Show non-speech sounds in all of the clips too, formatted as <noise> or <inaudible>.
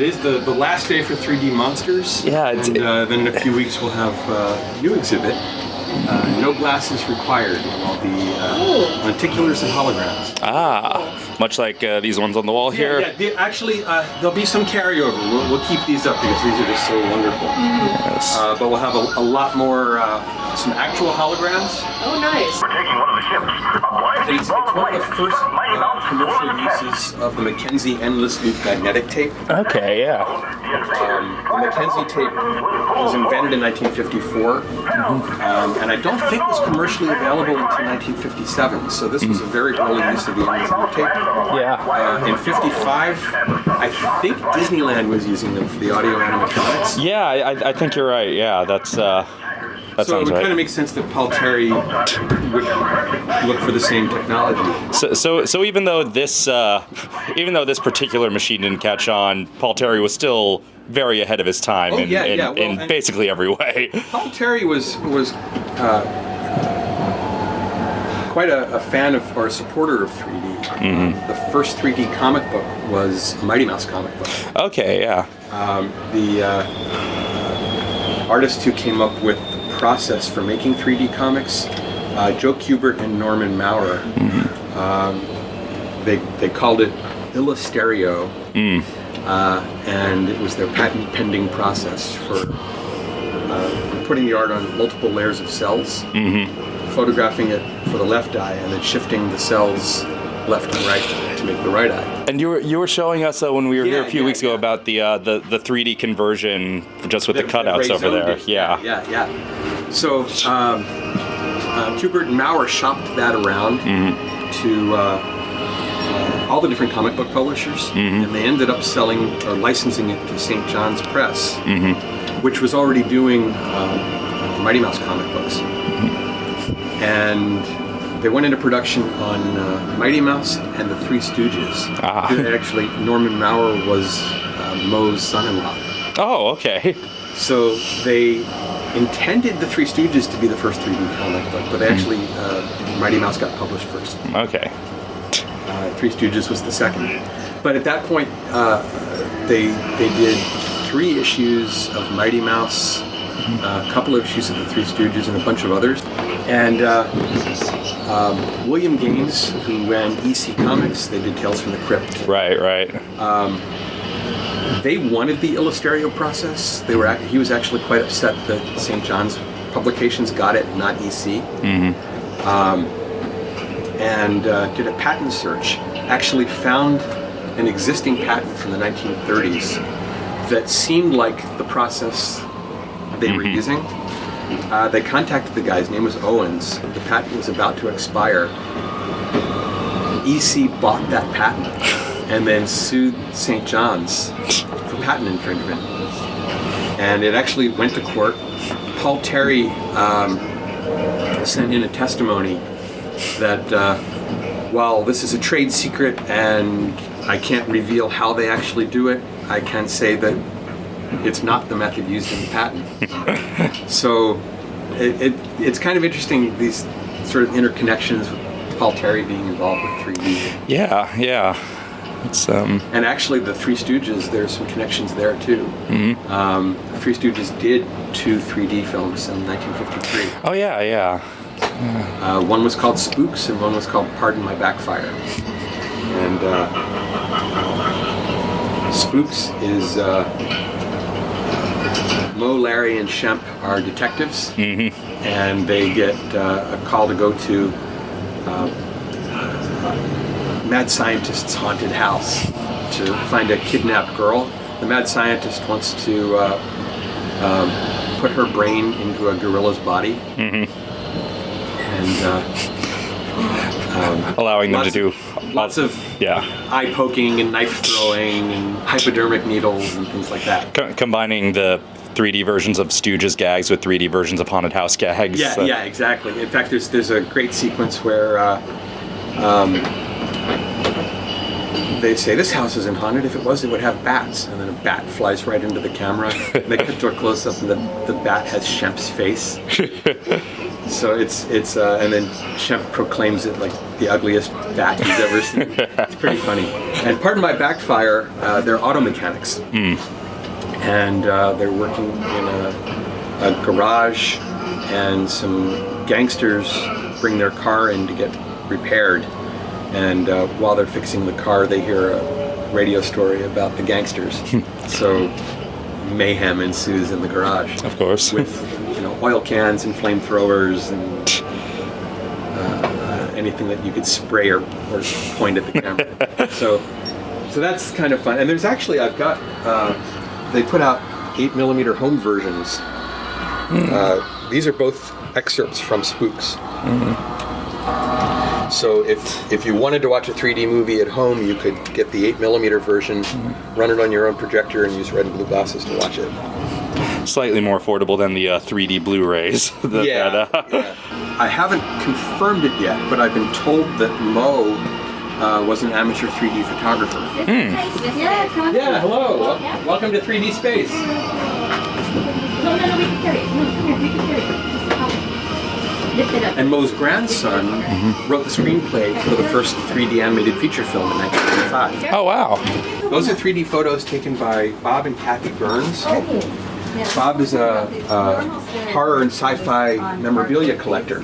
today's the, the last day for 3D Monsters. Yeah, it's- And uh, then in a few weeks we'll have uh, a new exhibit. Uh, no glasses required on all the uh, lenticulars and holograms. Ah, much like uh, these ones on the wall here. Yeah, yeah actually, uh, there'll be some carryover. We'll, we'll keep these up because these are just so wonderful. Yes. Uh, but we'll have a, a lot more, uh, some actual holograms. Oh, nice. We're taking one of the ships. A It's, it's one of the first uh, commercial uses of the Mackenzie Endless Loop magnetic tape. Okay, yeah. Um, the Mackenzie tape was invented in 1954, um, and I don't think it was commercially available until 1957. So this was a very early use of the Endless Loop tape. Yeah. Uh, in 55, I think Disneyland was using them for the audio animatronics. Yeah, I, I think you're right. Yeah, that's uh, that So it would kind of right. make sense that Paul Terry would look for the same technology. So, so, so even though this, uh, even though this particular machine didn't catch on, Paul Terry was still very ahead of his time Oh, in, yeah, in, yeah, well, in basically every way. <laughs> Paul Terry was was uh, quite a, a fan of or a supporter of 3D. The first 3D comic book was Mighty Mouse comic book. Okay, yeah. Um, the uh, artist who came up with the process for making 3D comics, uh, Joe Kubert and Norman Maurer, um, they they called it Illustereo. Uh, and it was their patent pending process for uh, putting the art on multiple layers of cells, photographing it for the left eye, and then shifting the cells left and right to make the right eye. And you were you were showing us uh, when we were here a few yeah, weeks ago yeah. about the uh, the the 3D conversion just with the that cutouts Ray over there. Yeah. yeah, yeah. So um, uh, Kubert and Maurer shopped that around to uh, uh, all the different comic book publishers, and they ended up selling or licensing it to St. John's Press, which was already doing uh, Mighty Mouse comic books. And they went into production on uh, Mighty Mouse and the Three Stooges. Ah. Actually, Norman Maurer was uh, Moe's son-in-law. Oh, okay. So they intended the Three Stooges to be the first 3D comic book, but actually uh, Mighty Mouse got published first. Okay. Uh, Three Stooges was the second. But at that point, uh, they they did three issues of Mighty Mouse, a couple of issues of the Three Stooges, and a bunch of others. And uh, um, William Gaines, who ran EC Comics, they did Tales from the Crypt. Right, right. They wanted the Illustereo process. They were he was actually quite upset that St. John's Publications got it, not EC. Um, and uh, did a patent search. Actually found an existing patent from the 1930s that seemed like the process they were using. Uh, they contacted the guy. His name was Owens. The patent was about to expire. EC bought that patent and then sued St. John's for patent infringement. And it actually went to court. Paul Terry um, sent in a testimony that uh, while this is a trade secret and I can't reveal how they actually do it, I can say that it's not the method used in the patent. so it, it, it's kind of interesting these sort of interconnections with Paul Terry being involved with 3D. Yeah, yeah. It's um. And actually, the Three Stooges, there's some connections there too. Um, the Three Stooges did two 3D films in 1953. Oh yeah, yeah. Uh, one was called Spooks, and one was called Pardon My Backfire. And uh, Spooks is uh, Moe, Larry, and Shemp are detectives, and they get uh, a call to go to uh, mad scientist's haunted house to find a kidnapped girl. The mad scientist wants to uh, um, put her brain into a gorilla's body, and uh, Allowing them to do of, lots of yeah. eye poking and knife throwing and hypodermic needles and things like that. Co- combining the 3D versions of Stooges gags with 3D versions of Haunted House gags. Yeah, Uh, yeah, exactly. In fact, there's there's a great sequence where uh, um, they say this house isn't haunted. If it was, it would have bats, and then a bat flies right into the camera. they cut to a close up, and the, the bat has Shemp's face. <laughs> So it's it's uh, and then Shemp proclaims it like the ugliest bat he's ever seen. it's pretty funny. And pardon my backfire, uh, they're auto mechanics, and uh, they're working in a, a garage, and some gangsters bring their car in to get repaired. And uh, while they're fixing the car, they hear a radio story about the gangsters. <laughs> so mayhem ensues in the garage Of course. with you know oil cans and flamethrowers and uh, anything that you could spray or, or point at the camera. <laughs> so so that's kind of fun. And there's actually I've got uh, they put out eight millimeter home versions. Uh, these are both excerpts from Spooks. So if if you wanted to watch a 3D movie at home, you could get the 8 millimeter version, run it on your own projector, and use red and blue glasses to watch it. Slightly more affordable than the uh, 3D Blu-rays. <laughs> yeah, that, uh, yeah. I haven't confirmed it yet, but I've been told that Moe uh, was an amateur 3D photographer. Yeah. Yeah, hello. Welcome to 3D Space. No, no, no, we can carry it. No, come here, we can carry it. Just help. Lift it up. And Moe's grandson wrote the screenplay for the first 3D animated feature film in 1995. Oh wow. Those are 3D photos taken by Bob and Kathy Burns. Bob is a, a horror and sci-fi memorabilia collector,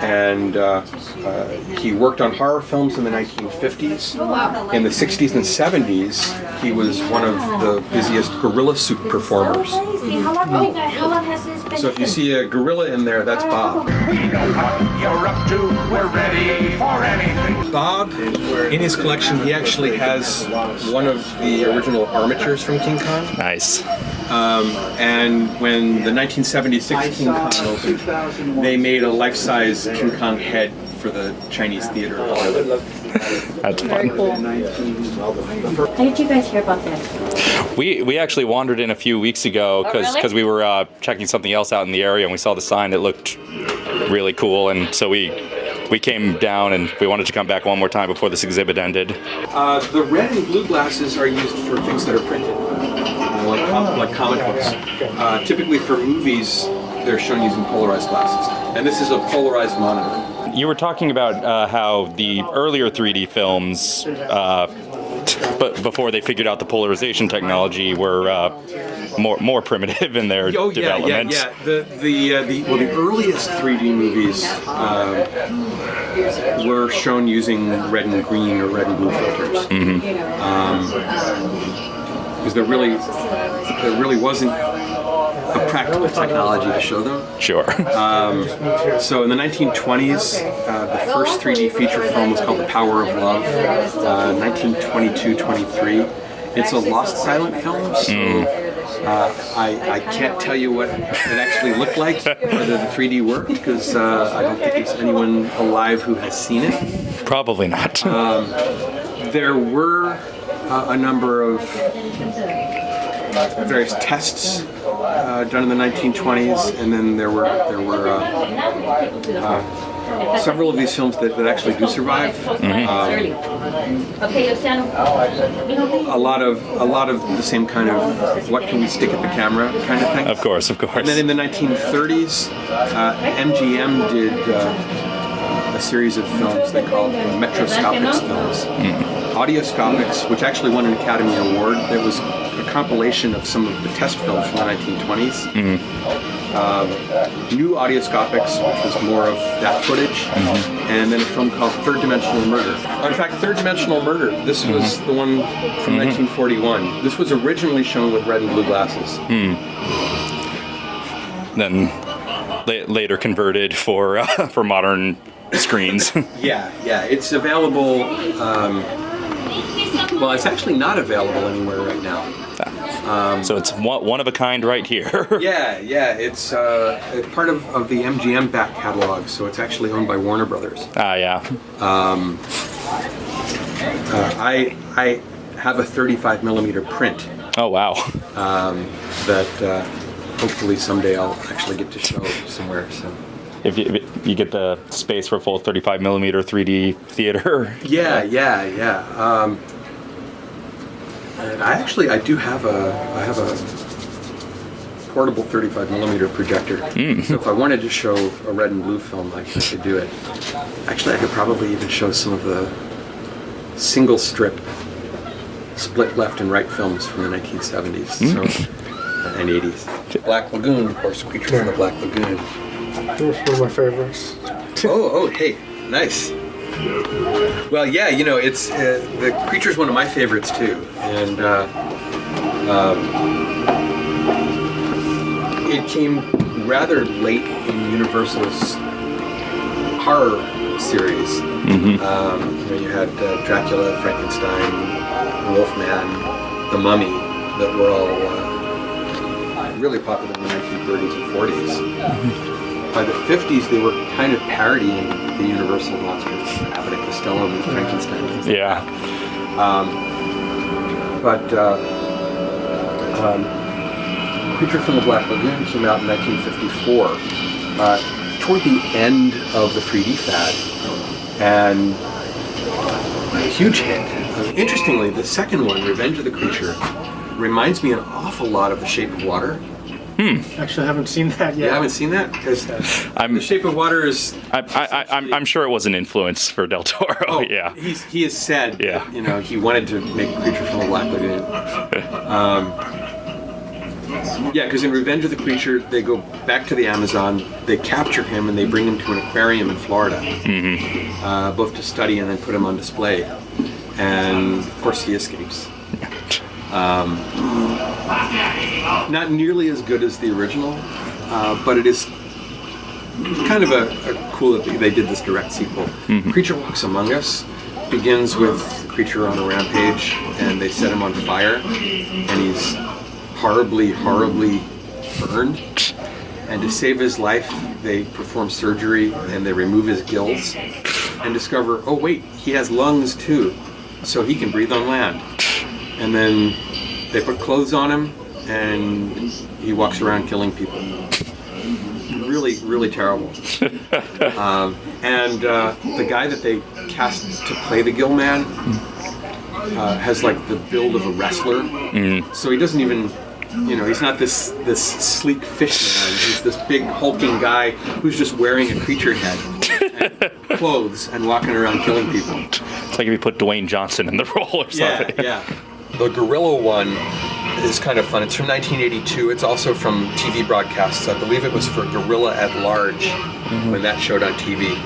and uh, uh, he worked on horror films in the 1950s. In the 60s and 70s, he was one of the busiest gorilla suit performers. Crazy. How long, how long has this been? So if you see a gorilla in there, that's Bob. We know what you're up to. We're ready for anything. Bob, in his collection, he actually has one of the original armatures from King Kong. Nice. And when the 1976 King Kong opened, they made a life-size King Kong head for the Chinese theater. That's fun. How did you guys hear about this? We we actually wandered in a few weeks ago because really? we were uh, checking something else out in the area and we saw the sign that looked really cool and so we we came down and we wanted to come back one more time before this exhibit ended. Uh, the red and blue glasses are used for things that are printed, like, com- like comic books. Uh, typically for movies, they're shown using polarized glasses. And this is a polarized monitor. You were talking about uh, how the earlier 3D films, uh, but before they figured out the polarization technology, were uh, more more primitive in their Oh yeah, yeah, development. yeah. The the uh, the well, the earliest 3D movies uh, were shown using red and green or red and blue filters. Um, because there really there really wasn't a practical technology to show them. Sure. So in the 1920s, uh, the first 3D feature film was called The Power of Love. Uh, 1922-23. It's a lost silent film, so uh, I, I can't tell you what it actually looked like, whether the 3D worked, because uh, I don't think there's anyone alive who has seen it. Probably not. There were uh, a number of various tests uh, done in the 1920s, and then there were there were uh, uh, several of these films that, that actually do survive. Early. Okay, Luciano. A lot of a lot of the same kind of what can we stick at the camera kind of thing. of course, of course. And then in the 1930s, uh, MGM did uh, a series of films they called Metroscopix films. Audioscopiks, which actually won an Academy Award. That was a compilation of some of the test films from the 1920s. Um, new Audioscopiks, which was more of that footage, and then a film called Third Dimensional Murder. In fact, Third Dimensional Murder, this was the one from 1941. This was originally shown with red and blue glasses. then la- later converted for uh, <laughs> for modern screens. <laughs> Yeah, yeah, it's available. Um, <laughs> well, it's actually not available anywhere right now. so it's one, one of a kind right here. <laughs> Yeah, yeah, it's uh, part of, of the MGM back catalog, so it's actually owned by Warner Brothers. ah, yeah. Uh, I I have a 35 millimeter print Oh wow. that uh, hopefully someday I'll actually get to show somewhere. So If you, if you get the space for a full 35 millimeter 3D theater. <laughs> yeah, yeah, yeah. Um, and I actually I do have a I have a portable 35 millimeter projector. So if I wanted to show a red and blue film, I could do it. Actually, I could probably even show some of the single strip, split left and right films from the 1970s so, and 80s. Black Lagoon, of course, Creature from the Black Lagoon. That was one of my favorites. <laughs> Oh, oh, hey, nice. Well, yeah, you know, it's uh, the creature's one of my favorites too, and uh, um, it came rather late in Universal's horror series. Um, you know, you had uh, Dracula, Frankenstein, Wolfman, The Mummy, that were all uh, really popular in the 1930s and 40s by the 50s, they were kind of parodying the Universal monsters, Abbott and Costello and Frankenstein. and things like Yeah. that. But uh, um, Creature from the Black Lagoon came out in 1954, uh, toward the end of the 3D fad, and a huge hit. Interestingly, the second one, Revenge of the Creature, reminds me an awful lot of The Shape of Water. Actually, I haven't seen that yet. You haven't seen that? Because I'm, The Shape of Water is I, I, I, I'm, I'm sure it was an influence for Del Toro. Oh, <laughs> yeah. He's, he has said, Yeah. you know, he wanted to make a Creature from the Black Lagoon. <laughs> Um, yeah, because in Revenge of the Creature, they go back to the Amazon, they capture him, and they bring him to an aquarium in Florida, uh, both to study and then put him on display. And of course, he escapes. Um, not nearly as good as the original, uh, but it is kind of a, a cool that they did this direct sequel. Creature Walks Among Us begins with creature on a rampage, and they set him on fire, and he's horribly, horribly burned. And to save his life, they perform surgery and they remove his gills and discover, oh wait, he has lungs too, so he can breathe on land. And then they put clothes on him, and he walks around killing people really, really terrible. <laughs> um, and uh, the guy that they cast to play the Gill Man uh, has like the build of a wrestler. So he doesn't even, you know, he's not this this sleek fish man. He's this big hulking guy who's just wearing a creature head, and <laughs> clothes, and walking around killing people. It's like if you put Dwayne Johnson in the <laughs> role or something. Yeah, something. yeah. The Gorilla one is kind of fun. It's from 1982. It's also from TV broadcasts. I believe it was for Gorilla at Large when that showed on TV.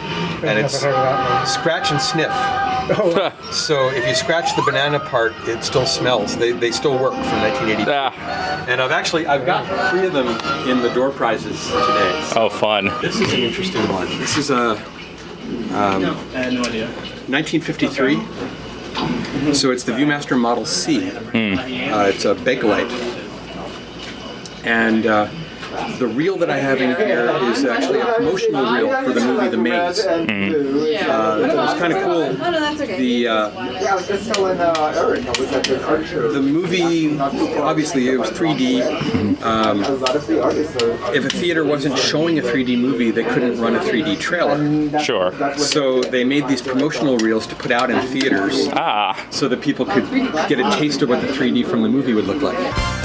And it's heard of that scratch and sniff. Oh, <laughs> So if you scratch the banana part, it still smells. They, they still work from 1982. Ah, And I've actually I've got three of them in the door prizes today. oh, fun. This is an interesting one. This is a um, 1953. So it's the ViewMaster Model C. Uh, it's a Bakelite. And uh, the reel that I have in here is actually a promotional reel for the movie The Maze. Uh, it was kind of cool. Oh no, that's okay. The uh, yeah, I was just telling uh, Eric, I was at the art show. the movie, obviously, it was 3D. Um, a lot of the artists are. if a theater wasn't showing a 3D movie, they couldn't run a 3D trailer. Sure. So they made these promotional reels to put out in theaters Ah, so that people could get a taste of what the 3D from the movie would look like.